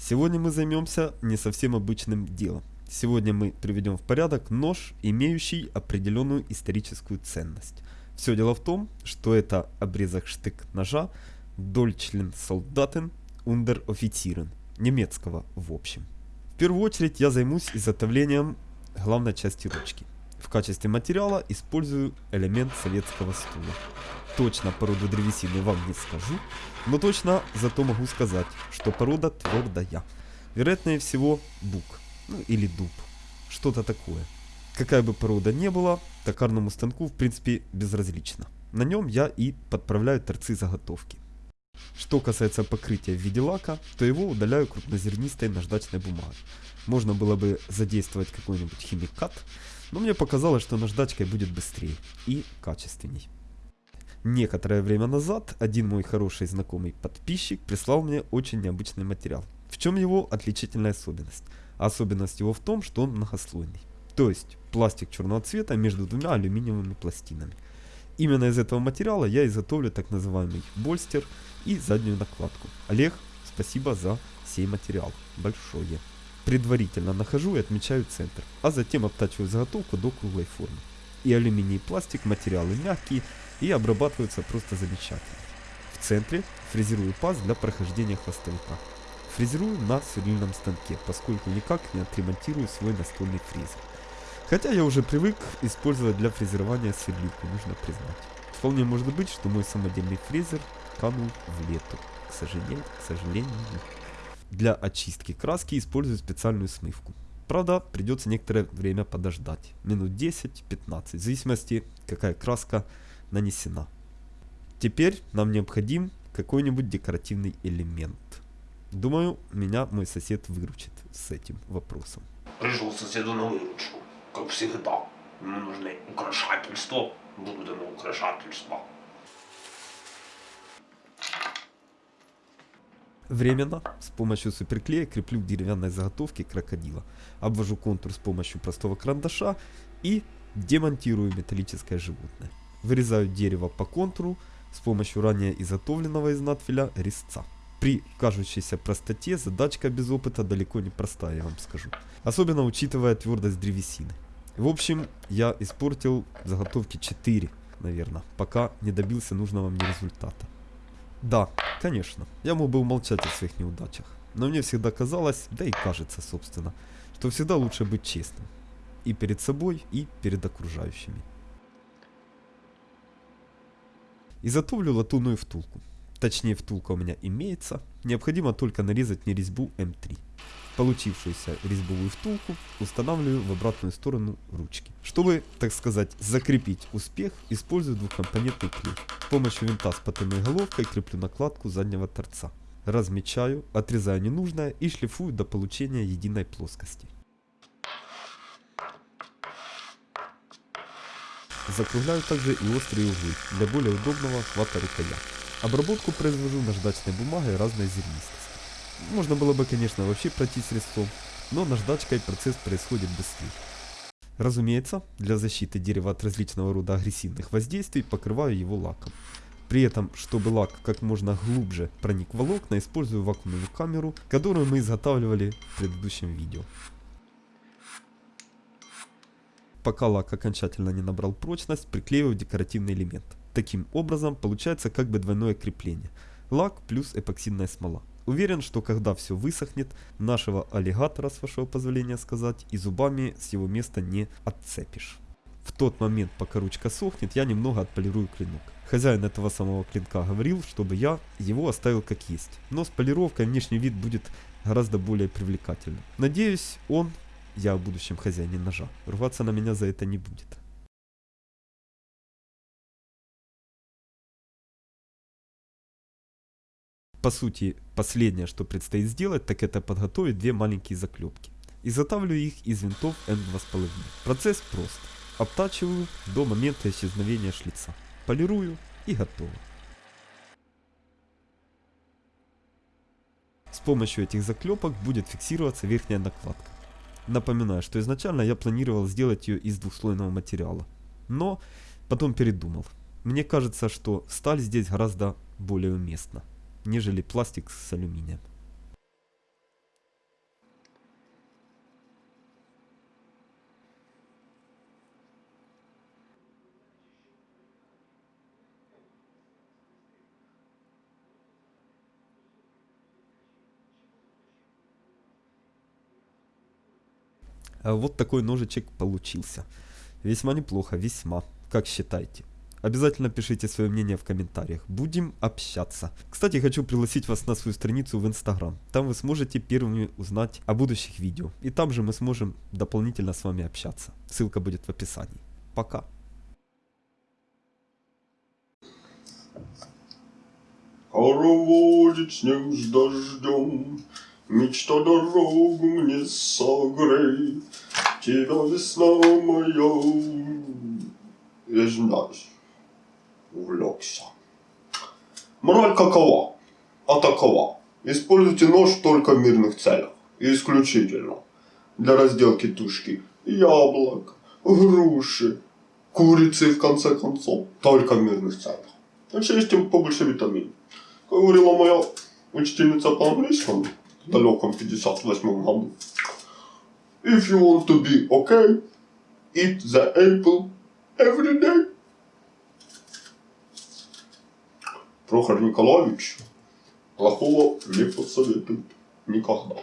Сегодня мы займемся не совсем обычным делом. Сегодня мы приведем в порядок нож, имеющий определенную историческую ценность. Все дело в том, что это обрезок штык ножа Deutschen Soldaten Under Offizieren, немецкого в общем. В первую очередь я займусь изготовлением главной части ручки. В качестве материала использую элемент советского стула. Точно породу древесины вам не скажу, но точно зато могу сказать, что порода твердая. Вероятнее всего бук, ну или дуб, что-то такое. Какая бы порода не была, токарному станку в принципе безразлично. На нем я и подправляю торцы заготовки. Что касается покрытия в виде лака, то его удаляю крупнозернистой наждачной бумагой. Можно было бы задействовать какой-нибудь химикат, но мне показалось, что наждачкой будет быстрее и качественней. Некоторое время назад один мой хороший знакомый подписчик прислал мне очень необычный материал. В чем его отличительная особенность? особенность его в том, что он многослойный. То есть пластик черного цвета между двумя алюминиевыми пластинами. Именно из этого материала я изготовлю так называемый больстер и заднюю накладку. Олег, спасибо за сей материал. Большое. Предварительно нахожу и отмечаю центр, а затем обтачиваю заготовку до круглой формы. И алюминий и пластик материалы мягкие и обрабатываются просто замечательно. В центре фрезерую паз для прохождения хвостовика. Фрезерую на сверлильном станке, поскольку никак не отремонтирую свой настольный фрезер. Хотя я уже привык использовать для фрезерования сверлилку, нужно признать. Вполне может быть, что мой самодельный фрезер канул в лету. К сожалению, к сожалению. Для очистки краски использую специальную смывку. Правда, придется некоторое время подождать. Минут 10-15, в зависимости, какая краска нанесена. Теперь нам необходим какой-нибудь декоративный элемент. Думаю, меня мой сосед выручит с этим вопросом. Пришел соседу на выручку, как всегда. Ему нужны украшательства, буду дано украшательства. Временно с помощью суперклея креплю к деревянной заготовке крокодила. Обвожу контур с помощью простого карандаша и демонтирую металлическое животное. Вырезаю дерево по контуру с помощью ранее изготовленного из надфиля резца. При кажущейся простоте задачка без опыта далеко не простая, я вам скажу. Особенно учитывая твердость древесины. В общем, я испортил заготовки 4, наверное, пока не добился нужного мне результата. Да, конечно, я мог бы умолчать о своих неудачах. Но мне всегда казалось, да и кажется, собственно, что всегда лучше быть честным. И перед собой, и перед окружающими. Изготовлю латунную втулку. Точнее, втулка у меня имеется. Необходимо только нарезать мне резьбу М3. Получившуюся резьбовую втулку устанавливаю в обратную сторону ручки. Чтобы, так сказать, закрепить успех, использую двухкомпонентный клей. С помощью винта с потайной головкой креплю накладку заднего торца. Размечаю, отрезаю ненужное и шлифую до получения единой плоскости. Закругляю также и острые углы для более удобного хвата рукоятки. Обработку произвожу наждачной бумагой разной зернистости. Можно было бы, конечно, вообще пройти средством, но наждачкой процесс происходит быстрее. Разумеется, для защиты дерева от различного рода агрессивных воздействий покрываю его лаком. При этом, чтобы лак как можно глубже проник в волокна, использую вакуумную камеру, которую мы изготавливали в предыдущем видео. Пока лак окончательно не набрал прочность, приклеиваю декоративный элемент. Таким образом, получается как бы двойное крепление. Лак плюс эпоксидная смола. Уверен, что когда все высохнет, нашего аллигатора, с вашего позволения сказать, и зубами с его места не отцепишь. В тот момент, пока ручка сохнет, я немного отполирую клинок. Хозяин этого самого клинка говорил, чтобы я его оставил как есть. Но с полировкой внешний вид будет гораздо более привлекательным. Надеюсь, он, я в будущем хозяине ножа, рваться на меня за это не будет. По сути, последнее, что предстоит сделать, так это подготовить две маленькие заклепки. Изготавливаю их из винтов М2,5. Процесс прост. Обтачиваю до момента исчезновения шлица. Полирую и готово. С помощью этих заклепок будет фиксироваться верхняя накладка. Напоминаю, что изначально я планировал сделать ее из двухслойного материала. Но потом передумал. Мне кажется, что сталь здесь гораздо более уместна нежели пластик с алюминием. А вот такой ножичек получился. Весьма неплохо, весьма, как считаете? Обязательно пишите свое мнение в комментариях. Будем общаться. Кстати, хочу пригласить вас на свою страницу в Инстаграм. Там вы сможете первыми узнать о будущих видео. И там же мы сможем дополнительно с вами общаться. Ссылка будет в описании. Пока. Хороводит снег с дождем, Мечта дорогу мне согрей, Тебя весна моя, я знаю, увлекся. Мораль какова? А такова. Используйте нож только в мирных целях. И исключительно для разделки тушки яблок, груши, курицы, в конце концов. Только в мирных целях. Очистим побольше витаминов. Как говорила моя учительница по английскому в далеком 58 году. If you want to be okay, eat the apple every day. Прохор Николаевич плохого не посоветует никогда.